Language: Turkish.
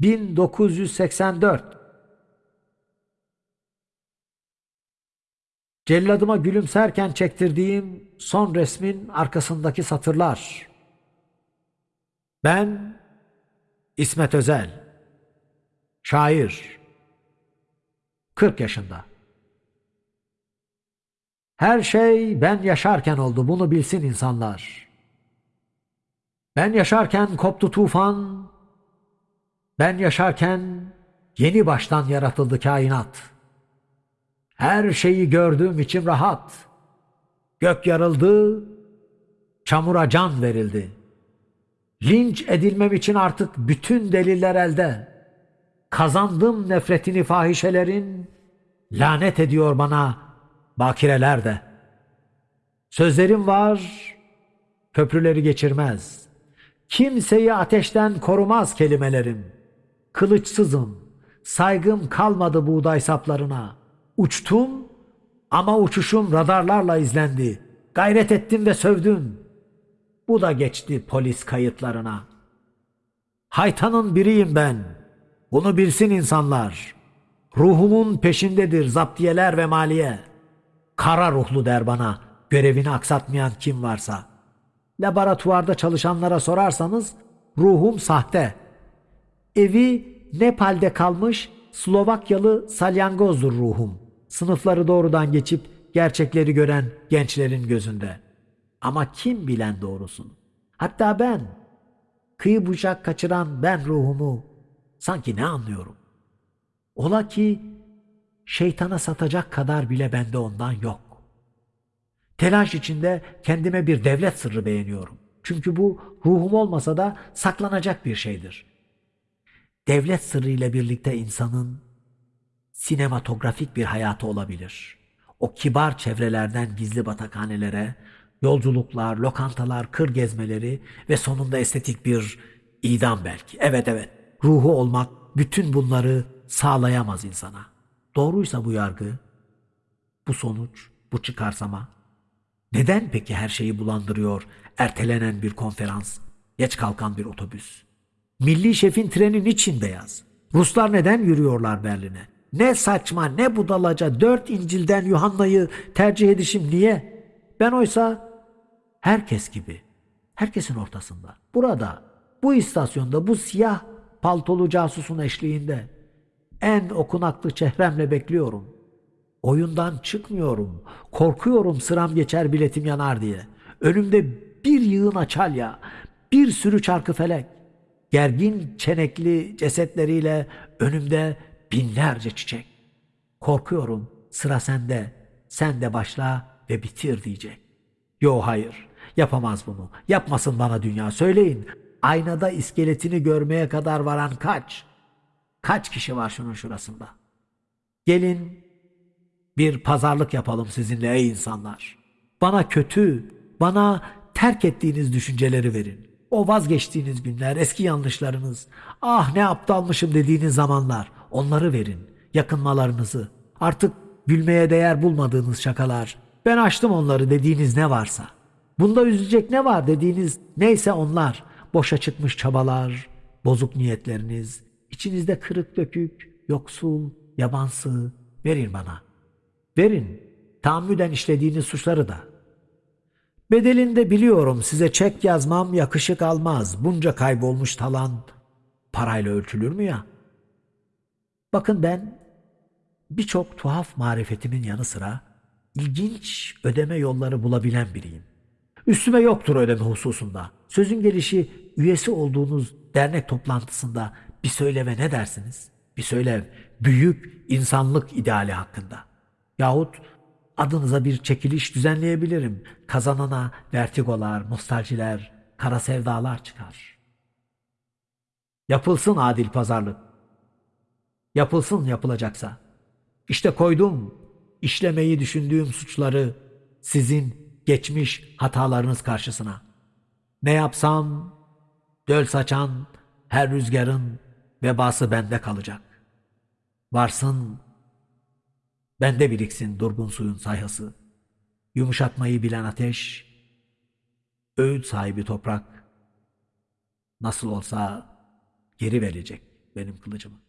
1984 Celladıma gülümserken çektirdiğim son resmin arkasındaki satırlar. Ben İsmet Özel. Şair. 40 yaşında. Her şey ben yaşarken oldu bunu bilsin insanlar. Ben yaşarken koptu tufan. Ben yaşarken yeni baştan yaratıldı kainat. Her şeyi gördüğüm için rahat. Gök yarıldı, çamura can verildi. Linç edilmem için artık bütün deliller elde. Kazandım nefretini fahişelerin, lanet ediyor bana bakireler de. Sözlerim var, köprüleri geçirmez. Kimseyi ateşten korumaz kelimelerim. Kılıçsızım, saygım kalmadı buğday saplarına. Uçtum ama uçuşum radarlarla izlendi. Gayret ettim ve sövdüm. Bu da geçti polis kayıtlarına. Haytanın biriyim ben. Bunu bilsin insanlar. Ruhumun peşindedir zaptiyeler ve maliye. Kara ruhlu der bana görevini aksatmayan kim varsa. Laboratuvarda çalışanlara sorarsanız ruhum sahte. Evi Nepal'de kalmış Slovakyalı salyangozdur ruhum. Sınıfları doğrudan geçip gerçekleri gören gençlerin gözünde. Ama kim bilen doğrusunu? Hatta ben, kıyı bucak kaçıran ben ruhumu sanki ne anlıyorum? Ola ki şeytana satacak kadar bile bende ondan yok. Telaş içinde kendime bir devlet sırrı beğeniyorum. Çünkü bu ruhum olmasa da saklanacak bir şeydir. Devlet sırrı ile birlikte insanın sinematografik bir hayatı olabilir. O kibar çevrelerden gizli batakhanelere, yolculuklar, lokantalar, kır gezmeleri ve sonunda estetik bir idam belki. Evet evet, ruhu olmak bütün bunları sağlayamaz insana. Doğruysa bu yargı, bu sonuç, bu çıkarsama. Neden peki her şeyi bulandırıyor ertelenen bir konferans, geç kalkan bir otobüs? Milli şefin treni niçin beyaz? Ruslar neden yürüyorlar Berlin'e? Ne saçma ne budalaca dört İncil'den Yuhanna'yı tercih edişim niye? Ben oysa herkes gibi, herkesin ortasında, burada, bu istasyonda, bu siyah paltolu casusun eşliğinde en okunaklı çehremle bekliyorum. Oyundan çıkmıyorum. Korkuyorum sıram geçer biletim yanar diye. Önümde bir yığın açalya, bir sürü çarkı felek. Gergin çenekli cesetleriyle önümde binlerce çiçek. Korkuyorum sıra sende, sen de başla ve bitir diyecek. Yo hayır, yapamaz bunu. Yapmasın bana dünya, söyleyin. Aynada iskeletini görmeye kadar varan kaç? Kaç kişi var şunun şurasında? Gelin bir pazarlık yapalım sizinle ey insanlar. Bana kötü, bana terk ettiğiniz düşünceleri verin. O vazgeçtiğiniz günler, eski yanlışlarınız, ah ne aptalmışım dediğiniz zamanlar, onları verin, yakınmalarınızı. Artık gülmeye değer bulmadığınız şakalar, ben açtım onları dediğiniz ne varsa. Bunda üzülecek ne var dediğiniz neyse onlar, boşa çıkmış çabalar, bozuk niyetleriniz, içinizde kırık dökük, yoksul, yabansı, verin bana. Verin, tahammüden işlediğiniz suçları da. Bedelinde biliyorum size çek yazmam yakışık almaz. Bunca kaybolmuş talan parayla ölçülür mü ya? Bakın ben birçok tuhaf marifetimin yanı sıra ilginç ödeme yolları bulabilen biriyim. Üstüme yoktur ödeme hususunda. Sözün gelişi üyesi olduğunuz dernek toplantısında bir söyleve ne dersiniz? Bir söylev büyük insanlık ideali hakkında. Yahut adınıza bir çekiliş düzenleyebilirim. Kazanana vertigolar, nostaljiler, kara sevdalar çıkar. Yapılsın adil pazarlık. Yapılsın yapılacaksa. İşte koydum işlemeyi düşündüğüm suçları sizin geçmiş hatalarınız karşısına. Ne yapsam döl saçan her rüzgarın vebası bende kalacak. Varsın Bende biriksin durgun suyun sayhası. Yumuşatmayı bilen ateş, öğüt sahibi toprak, nasıl olsa geri verecek. benim kılıcımı.